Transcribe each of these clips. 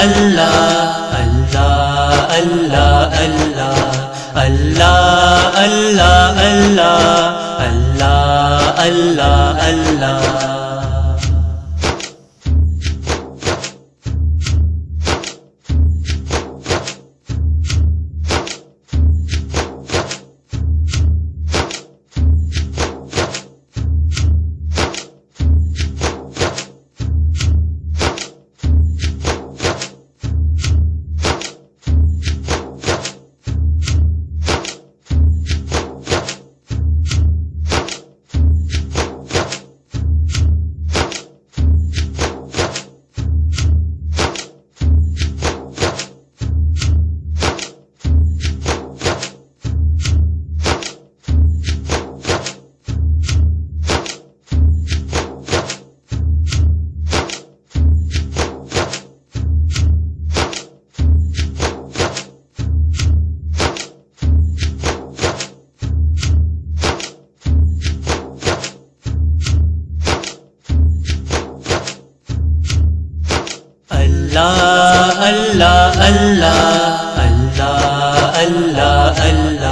al اللہ اللہ اللہ اللہ اللہ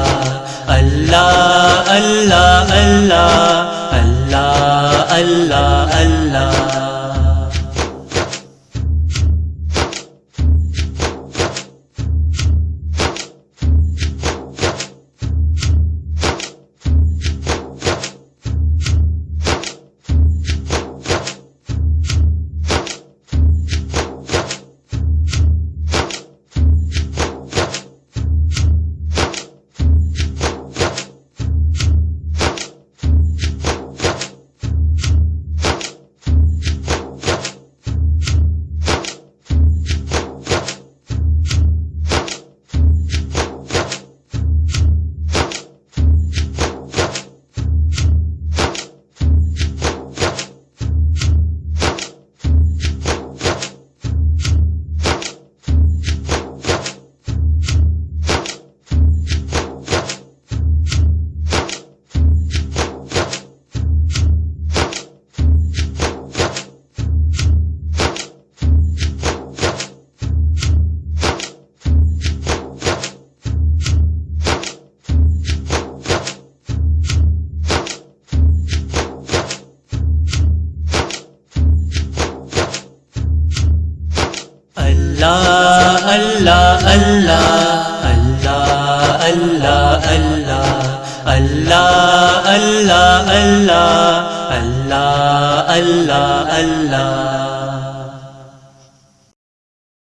اللہ اللہ اللہ اللہ اللہ